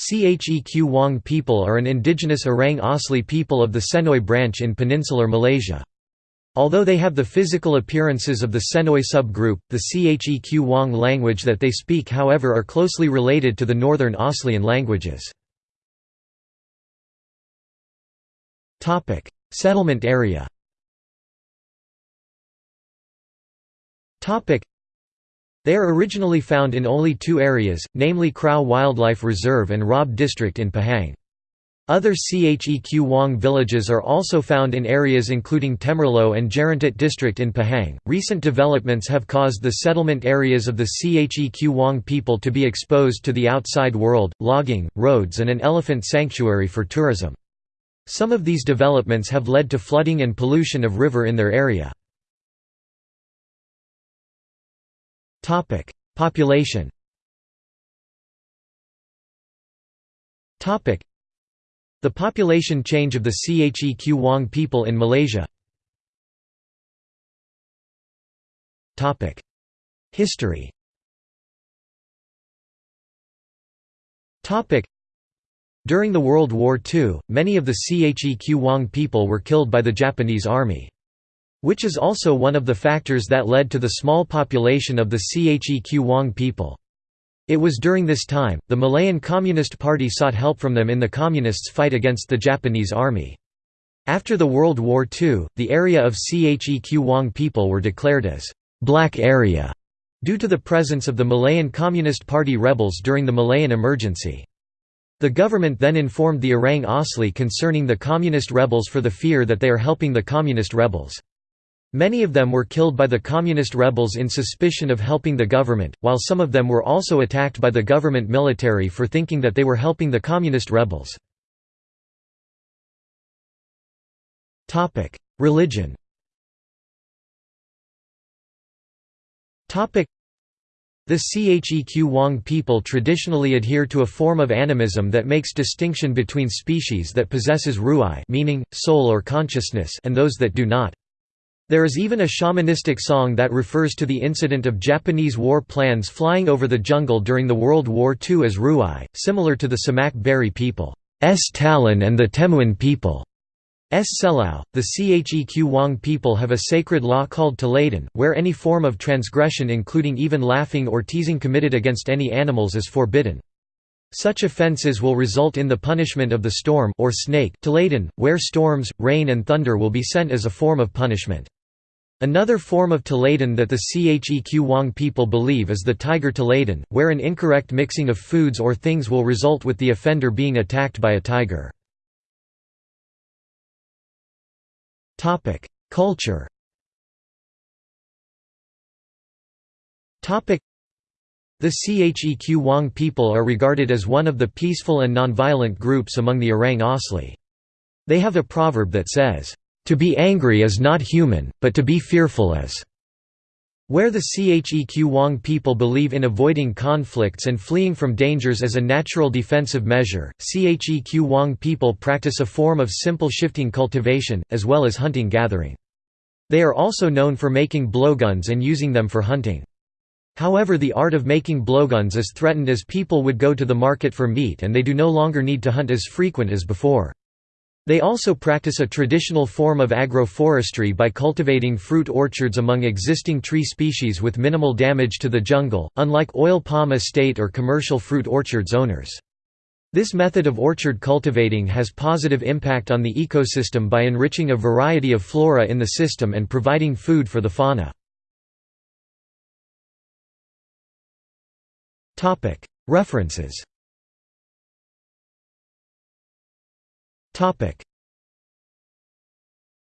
Cheq Wong people are an indigenous Orang Asli people of the Senoi branch in peninsular Malaysia. Although they have the physical appearances of the Senoi subgroup, the Cheq Wong language that they speak however are closely related to the northern Aslian languages. Settlement area they are originally found in only two areas, namely Krau Wildlife Reserve and Raub District in Pahang. Other Cheq Wong villages are also found in areas including Temerloh and Jerantut district in Pahang. Recent developments have caused the settlement areas of the Cheq Wong people to be exposed to the outside world, logging, roads, and an elephant sanctuary for tourism. Some of these developments have led to flooding and pollution of river in their area. Topic: Population. Topic: The population change of the Cheq Wong people in Malaysia. Topic: History. Topic: During the World War II, many of the Cheq Wong people were killed by the Japanese army. Which is also one of the factors that led to the small population of the Cheq Wong people. It was during this time, the Malayan Communist Party sought help from them in the Communists' fight against the Japanese army. After the World War II, the area of Cheq Wong people were declared as «black area» due to the presence of the Malayan Communist Party rebels during the Malayan emergency. The government then informed the Orang Asli concerning the communist rebels for the fear that they are helping the communist rebels. Many of them were killed by the communist rebels in suspicion of helping the government, while some of them were also attacked by the government military for thinking that they were helping the communist rebels. Religion the Cheq Wong people traditionally adhere to a form of animism that makes distinction between species that possesses ruai meaning, soul or consciousness and those that do not. There is even a shamanistic song that refers to the incident of Japanese war plans flying over the jungle during the World War II as Ruai, similar to the Semaq Beri people, S. Talon and the Temuan people. S. Selau. The Cheq Wong people have a sacred law called Taladan, where any form of transgression including even laughing or teasing committed against any animals is forbidden. Such offences will result in the punishment of the storm or snake Taladan, where storms, rain and thunder will be sent as a form of punishment. Another form of Taladan that the Cheq Wong people believe is the tiger Taladan, where an incorrect mixing of foods or things will result with the offender being attacked by a tiger. Culture the Cheq Wong people are regarded as one of the peaceful and nonviolent groups among the Orang Asli. They have a proverb that says, to be angry is not human, but to be fearful is. Where the Cheq Wong people believe in avoiding conflicts and fleeing from dangers as a natural defensive measure, Cheq Wong people practice a form of simple shifting cultivation, as well as hunting-gathering. They are also known for making blowguns and using them for hunting. However the art of making blowguns is threatened as people would go to the market for meat and they do no longer need to hunt as frequent as before. They also practice a traditional form of agroforestry by cultivating fruit orchards among existing tree species with minimal damage to the jungle, unlike oil palm estate or commercial fruit orchards owners. This method of orchard cultivating has positive impact on the ecosystem by enriching a variety of flora in the system and providing food for the fauna. References Topic